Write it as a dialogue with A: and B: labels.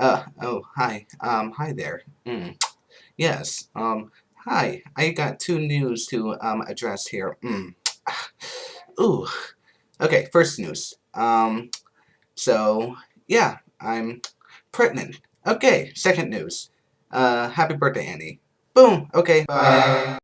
A: Uh, oh, hi. Um, hi there. Mm. Yes, um, hi. I got two news to, um, address here. Mm. Ooh. Okay, first news. Um, so, yeah, I'm pregnant. Okay, second news. Uh, happy birthday, Annie. Boom. Okay, bye.